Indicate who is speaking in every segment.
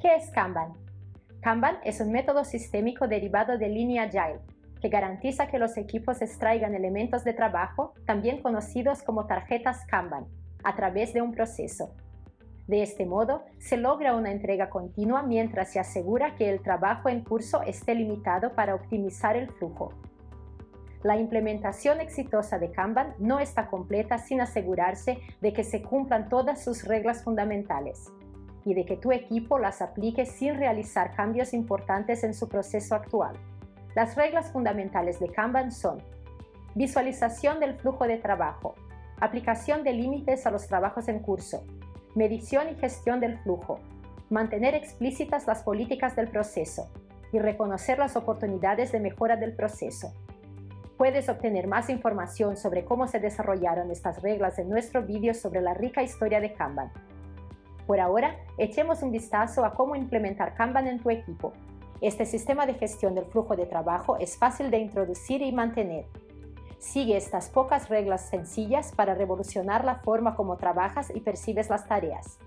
Speaker 1: ¿Qué es Kanban? Kanban es un método sistémico derivado de línea Agile que garantiza que los equipos extraigan elementos de trabajo, también conocidos como tarjetas Kanban, a través de un proceso. De este modo, se logra una entrega continua mientras se asegura que el trabajo en curso esté limitado para optimizar el flujo. La implementación exitosa de Kanban no está completa sin asegurarse de que se cumplan todas sus reglas fundamentales y de que tu equipo las aplique sin realizar cambios importantes en su proceso actual. Las reglas fundamentales de Kanban son visualización del flujo de trabajo, aplicación de límites a los trabajos en curso, medición y gestión del flujo, mantener explícitas las políticas del proceso y reconocer las oportunidades de mejora del proceso. Puedes obtener más información sobre cómo se desarrollaron estas reglas en nuestro vídeo sobre la rica historia de Kanban. Por ahora, echemos un vistazo a cómo implementar Kanban en tu equipo. Este sistema de gestión del flujo de trabajo es fácil de introducir y mantener. Sigue estas pocas reglas sencillas para revolucionar la forma como trabajas y percibes las tareas.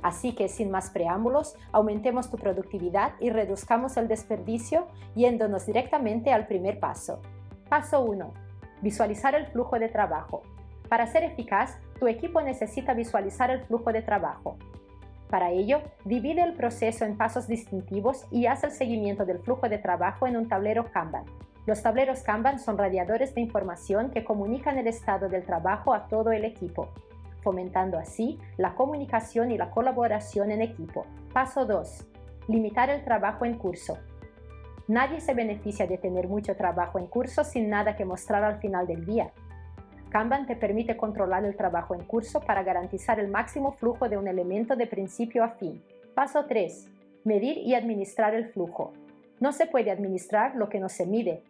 Speaker 1: Así que sin más preámbulos, aumentemos tu productividad y reduzcamos el desperdicio yéndonos directamente al primer paso. Paso 1. Visualizar el flujo de trabajo. Para ser eficaz, tu equipo necesita visualizar el flujo de trabajo. Para ello, divide el proceso en pasos distintivos y haz el seguimiento del flujo de trabajo en un tablero Kanban. Los tableros Kanban son radiadores de información que comunican el estado del trabajo a todo el equipo, fomentando así la comunicación y la colaboración en equipo. Paso 2. Limitar el trabajo en curso. Nadie se beneficia de tener mucho trabajo en curso sin nada que mostrar al final del día. Kanban te permite controlar el trabajo en curso para garantizar el máximo flujo de un elemento de principio a fin. Paso 3. Medir y administrar el flujo. No se puede administrar lo que no se mide.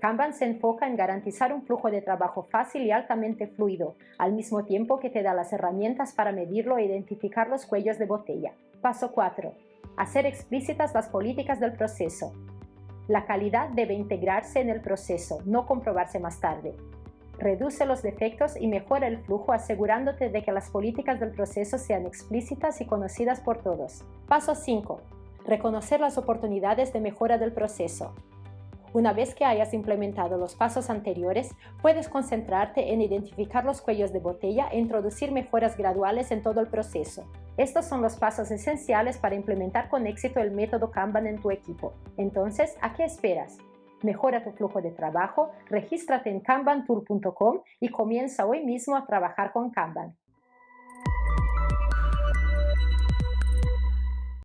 Speaker 1: Kanban se enfoca en garantizar un flujo de trabajo fácil y altamente fluido, al mismo tiempo que te da las herramientas para medirlo e identificar los cuellos de botella. Paso 4. Hacer explícitas las políticas del proceso. La calidad debe integrarse en el proceso, no comprobarse más tarde. Reduce los defectos y mejora el flujo asegurándote de que las políticas del proceso sean explícitas y conocidas por todos. Paso 5. Reconocer las oportunidades de mejora del proceso. Una vez que hayas implementado los pasos anteriores, puedes concentrarte en identificar los cuellos de botella e introducir mejoras graduales en todo el proceso. Estos son los pasos esenciales para implementar con éxito el método Kanban en tu equipo. Entonces, ¿a qué esperas? Mejora tu flujo de trabajo, regístrate en kanbantool.com y comienza hoy mismo a trabajar con Kanban.